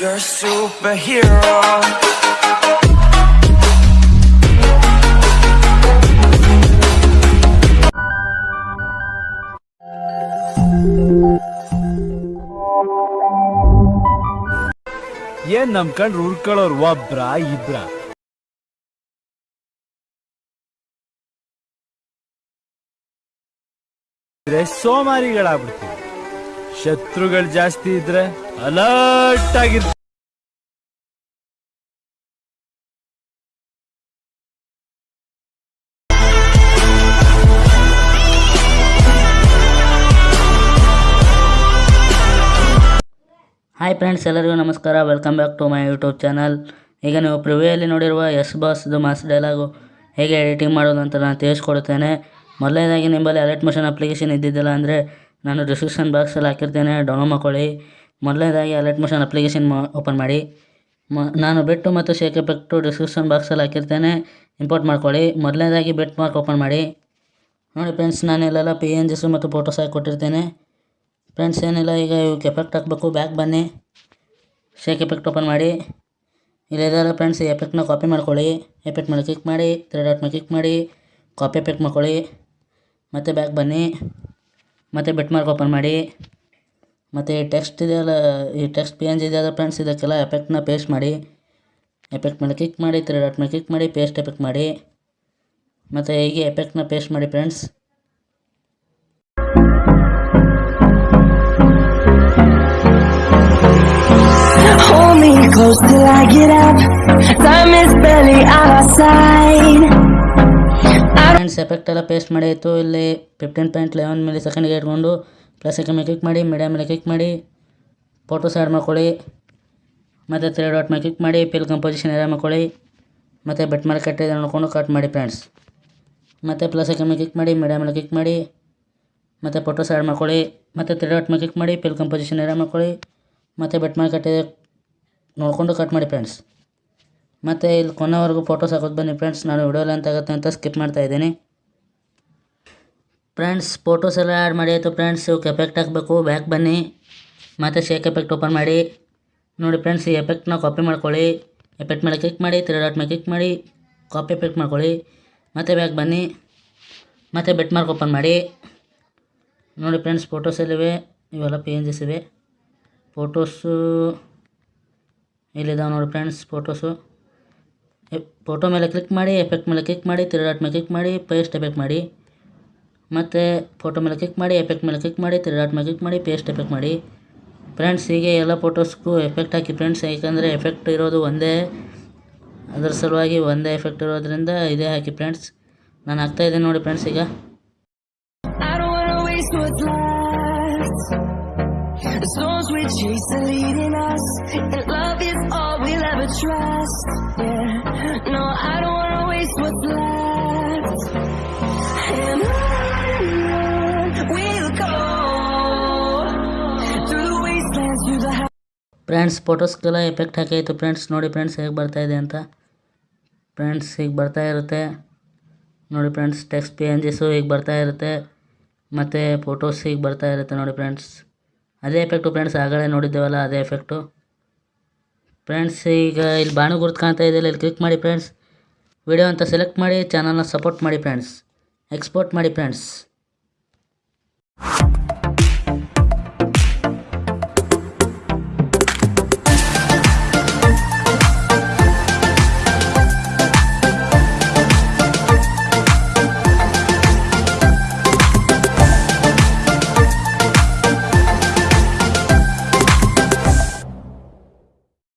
You're a superhero. ಏನ್ ನಂಬ್ಕೊಂಡ್ರು ಉಳ್ಕೊಳ್ಳೋರು ಒಬ್ರ ಇಬ್ರ ಸೋಮಾರಿಗಳಾಗ್ಬಿಡ್ತೀವಿ ಶತ್ರುಗಳು ಜಾಸ್ತಿ ಇದ್ರೆ ಅಲರ್ಟ್ ಆಗಿರ್ ಹಾಯ್ ಫ್ರೆಂಡ್ಸ್ ಎಲ್ಲರಿಗೂ ನಮಸ್ಕಾರ. Welcome back to my YouTube channel ಈಗ ನೀವು ಪ್ರಿವ್ಯೂಯಲ್ಲಿ ನೋಡಿರುವ ಎಸ್ ಬಾಸ್ದು ಮಾಸ್ ಡೈಲಾಗು ಹೇಗೆ ಎಡಿಟಿಂಗ್ ಮಾಡೋದು ಅಂತ ನಾನು ತಿಳಿಸ್ಕೊಡ್ತೇನೆ ಮೊದಲನೇದಾಗಿ ನಿಮ್ಮಲ್ಲಿ ಅಲರ್ಟ್ ಮೋಷನ್ ಅಪ್ಲಿಕೇಶನ್ ಇದ್ದಿದ್ದಿಲ್ಲ ಅಂದರೆ ನಾನು ಡಿಸ್ಕ್ರಿಪ್ಷನ್ ಬಾಕ್ಸಲ್ಲಿ ಹಾಕಿರ್ತೇನೆ ಡೌನ್ಲೋಡ್ ಮಾಡ್ಕೊಳ್ಳಿ. ಮೊದಲನೇದಾಗಿ ಅಲರ್ಟ್ ಮೋಷನ್ ಅಪ್ಲಿಕೇಶನ್ ಓಪನ್ ಮಾಡಿ. ಮ ನಾನು ಬೆಟ್ಟು ಮತ್ತು ಶೇಕ್ ಎಫೆಕ್ಟು ಡಿಸ್ಕ್ರಿಪ್ಷನ್ ಬಾಕ್ಸಲ್ಲಿ ಹಾಕಿರ್ತೇನೆ ಇಂಪೋರ್ಟ್ ಮಾಡ್ಕೊಳ್ಳಿ. ಮೊದಲನೇದಾಗಿ ಬೆಟ್ ಮಾರ್ಕ್ ಓಪನ್ ಮಾಡಿ. ನೋಡಿ ಫ್ರೆಂಡ್ಸ್ ನಾನು ಪಿ ಎನ್ ಜಿಸು ಮತ್ತು ಫೋಟೋಸ್ ಹಾಕಿ ಕೊಟ್ಟಿರ್ತೇನೆ. ಫ್ರೆಂಡ್ಸ್ ಏನಿಲ್ಲ, ಈಗ ಇವಕ್ಕೆ ಎಫೆಕ್ಟ್ ಹಾಕಬೇಕು. ಬ್ಯಾಕ್ ಬನ್ನಿ. ಶೇಕ್ ಎಫೆಕ್ಟ್ ಓಪನ್ ಮಾಡಿ. ಇಲ್ಲಿದೆಲ್ಲ ಫ್ರೆಂಡ್ಸ್ ಈ ಎಫೆಕ್ಟ್ನ ಕಾಪಿ ಮಾಡ್ಕೊಳ್ಳಿ. ಎಫೆಕ್ಟ್ ಮೇಲೆ ಕ್ಲಿಕ್ ಮಾಡಿ ತ್ರೀ ಡಾಟ್ ಮೇಲೆ ಕ್ಲಿಕ್ ಮಾಡಿ ಕಾಪಿ ಎಫೆಕ್ಟ್ ಮಾಡ್ಕೊಳ್ಳಿ. ಮತ್ತು ಬ್ಯಾಕ್ ಬನ್ನಿ. ಮತ್ತು ಬೆಟ್ ಮಾರ್ಕ್ ಓಪನ್ ಮಾಡಿ. ಮತ್ತು ಈ ಟೆಕ್ಸ್ಟ್ ಇದೆಯಲ್ಲ, ಈ ಟೆಕ್ಸ್ಟ್ ಪಿ ಎನ್ ಜಿ ಇದೆಯಲ್ಲ ಫ್ರೆಂಡ್ಸ್ ಇದಕ್ಕೆಲ್ಲ ಎಫೆಕ್ಟ್ನ ಪೇಸ್ಟ್ ಮಾಡಿ. ಎಫೆಕ್ಟ್ ಮೇಲೆ ಕ್ಲಿಕ್ ಮಾಡಿ ತ್ರೀ ಡಾಟ್ ಮೇಲೆ ಕ್ಲಿಕ್ ಮಾಡಿ ಪೇಸ್ಟ್ ಎಫೆಕ್ಟ್ ಮಾಡಿ. ಮತ್ತು ಹೀಗೆ ಎಫೆಕ್ಟ್ನ ಪೇಸ್ಟ್ ಮಾಡಿ ಫ್ರೆಂಡ್ಸ್ close. ಫ್ರೆಂಡ್ಸ್ ಎಫೆಕ್ಟ್ ಎಲ್ಲ ಪೇಸ್ಟ್ ಮಾಡಿತ್ತು ಇಲ್ಲಿ ಫಿಫ್ಟೀನ್ ಪಾಯಿಂಟ್ ಲೆವೆನ್ ಮಿಲಿ ಸೆಕೆಂಡ್ಗೆ ಇಟ್ಕೊಂಡು ಪ್ಲಸ್ ಮೇಲೆ ಕ್ಲಿಕ್ ಮಾಡಿ ಮೀಡಿಯಾ ಮೇಲೆ ಕ್ಲಿಕ್ ಮಾಡಿ ಫೋಟೋಸ್ ಆ್ಯಡ್ ಮಾಡ್ಕೊಳ್ಳಿ. ಮತ್ತು ತ್ರೀ ಡಾಟ್ ಮೇಲೆ ಕ್ಲಿಕ್ ಮಾಡಿ ಪಿಲ್ ಕಂಪೋಸಿಷನ್ ಏರಿಯಾ ಮಾಡ್ಕೊಳ್ಳಿ. ಮತ್ತು ಬೆಟ್ ಮೇಲೆ ಕಟ್ಟಿದೆ ನೋಡ್ಕೊಂಡು ಕಟ್ ಮಾಡಿ ಫ್ರೆಂಡ್ಸ್ ಮತ್ತು ಪ್ಲಸ್ ಮೇಲೆ ಕ್ಲಿಕ್ ಮಾಡಿ ಮೀಡಿಯಾ ಮೇಲೆ ಕ್ಲಿಕ್ ಮಾಡಿ, ಮತ್ತು ಫೋಟೋಸ್ ಆ್ಯಡ್ ಮಾಡ್ಕೊಳ್ಳಿ. ಮತ್ತು ತ್ರೀ ಡಾಟ್ ಮೇಲೆ ಕ್ಲಿಕ್ ಮಾಡಿ ಪಿಲ್ ಕಂಪೋಸಿಷನ್ ಏರಿಯಾ ಮಾಡ್ಕೊಳ್ಳಿ. ಮತ್ತು ಬೆಟ್ ಮೇಲೆ ಕಟ್ಟಿದೆ ನೋಡಿಕೊಂಡು ಕಟ್ ಮಾಡಿ ಫ್ರೆಂಡ್ಸ್ ಮತ್ತು ಇಲ್ಲಿ ಕೊನೆವರೆಗೂ ಫೋಟೋಸ್ ಹಾಕೋದು ಬನ್ನಿ ಫ್ರೆಂಡ್ಸ್ ನಾನು ವಿಡಿಯೋ ಲೆಂತ್ ಆಗುತ್ತೆ ಅಂತ ಸ್ಕಿಪ್ ಮಾಡ್ತಾ ಇದ್ದೀನಿ. ಫ್ರೆಂಡ್ಸ್ ಫೋಟೋಸ್ ಎಲ್ಲ ಆ್ಯಡ್ ಮಾಡಿ ಆಯಿತು ಫ್ರೆಂಡ್ಸ್ ಇವಕ್ಕೆ ಎಫೆಕ್ಟ್ ಹಾಕಬೇಕು ಬ್ಯಾಕ್ ಬನ್ನಿ. ಮತ್ತು ಶೇಕ್ ಎಫೆಕ್ಟ್ ಓಪನ್ ಮಾಡಿ. ನೋಡಿ ಫ್ರೆಂಡ್ಸ್ ಈ ಎಫೆಕ್ಟ್ನ ಕಾಪಿ ಮಾಡ್ಕೊಳ್ಳಿ. ಎಫೆಕ್ಟ್ ಮೇಲೆ ಕ್ಲಿಕ್ ಮಾಡಿ ತ್ರೀ ಡಾಟ್ ಮೇಲೆ ಕ್ಲಿಕ್ ಮಾಡಿ ಕಾಪಿ ಎಫೆಕ್ಟ್ ಮಾಡ್ಕೊಳ್ಳಿ. ಮತ್ತು ಬ್ಯಾಕ್ ಬನ್ನಿ. ಮತ್ತು ಬೆಟ್ ಮಾರ್ಕ್ ಓಪನ್ ಮಾಡಿ. ನೋಡಿ ಫ್ರೆಂಡ್ಸ್ ಫೋಟೋಸ್ ಎಲ್ಲಿವೆ? ಇವೆಲ್ಲ ಪಿ ಎನ್ ಜಿಸ್ ಇವೆ. ಫೋಟೋಸು ಇಲ್ಲಿದ್ದಾವೆ ನೋಡಿ ಫ್ರೆಂಡ್ಸ್ ಫೋಟೋಸು ಫೋಟೋ ಮೇಲೆ ಕ್ಲಿಕ್ ಮಾಡಿ ಎಫೆಕ್ಟ್ ಮೇಲೆ ಕ್ಲಿಕ್ ಮಾಡಿ ತ್ರೀ ಡಾಟ್ ಮೇಲೆ ಕ್ಲಿಕ್ ಮಾಡಿ ಪೇಸ್ಟ್ ಎಫೆಕ್ಟ್ ಮಾಡಿ. ಮತ್ತು ಫೋಟೋ ಮೇಲೆ ಕ್ಲಿಕ್ ಮಾಡಿ ಎಫೆಕ್ಟ್ ಮೇಲೆ ಕ್ಲಿಕ್ ಮಾಡಿ ತ್ರೀ ಡಾಟ್ ಮೇಲೆ ಕ್ಲಿಕ್ ಮಾಡಿ ಪೇಸ್ಟ್ ಎಫೆಕ್ಟ್ ಮಾಡಿ. ಫ್ರೆಂಡ್ಸ್ ಹೀಗೆ ಎಲ್ಲ ಫೋಟೋಸ್ಗೂ ಎಫೆಕ್ಟ್ ಹಾಕಿ ಫ್ರೆಂಡ್ಸ್ ಯಾಕಂದರೆ ಎಫೆಕ್ಟ್ ಇರೋದು ಒಂದೇ, ಅದರ ಸಲುವಾಗಿ ಒಂದೇ ಎಫೆಕ್ಟ್ ಇರೋದ್ರಿಂದ ಇದೇ ಹಾಕಿ ಫ್ರೆಂಡ್ಸ್ ನಾನು ಹಾಕ್ತಾ ಇದ್ದೀನಿ ನೋಡಿ ಫ್ರೆಂಡ್ಸ್ ಈಗ. The storms we chase are leading us, and love is all we'll ever trust. Yeah, no, I don't wanna waste what's left. And on we'll go through the wastelands, through the friends ಫೋಟೋಸ್ಗೆಲ್ಲ effect ಹಾಕಾಯಿತು friends ನೋಡಿ friends ಹೇಗೆ ಬರ್ತಾ ಇದೆ ಅಂತ friends ಹೀಗೆ ಬರ್ತಾ ಇರುತ್ತೆ ನೋಡಿ friends text P N Gs ಹೀಗೆ ಬರ್ತಾ ಮತ್ತು ಫೋಟೋಸ್ ಹೀಗೆ ಬರ್ತಾ ನೋಡಿ ಫ್ರೆಂಡ್ಸ್ ಅದೇ ಎಫೆಕ್ಟು ಫ್ರೆಂಡ್ಸ್ ಆಗಲೇ ನೋಡಿದ್ದೇವಲ್ಲ, ಅದೇ ಎಫೆಕ್ಟು ಫ್ರೆಂಡ್ಸ್ ಈಗ ಇಲ್ಲಿ ಬಾಣು ಗುರುತು ಕಾಣ್ತಾ ಇದೆಯಲ್ಲ ಇಲ್ಲಿ ಕ್ಲಿಕ್ ಮಾಡಿ ಫ್ರೆಂಡ್ಸ್ ವಿಡಿಯೋ ಅಂತ ಸೆಲೆಕ್ಟ್ ಮಾಡಿ ಚಾನಲ್ನ ಸಪೋರ್ಟ್ ಮಾಡಿ ಫ್ರೆಂಡ್ಸ್ ಎಕ್ಸ್ಪೋರ್ಟ್ ಮಾಡಿ ಫ್ರೆಂಡ್ಸ್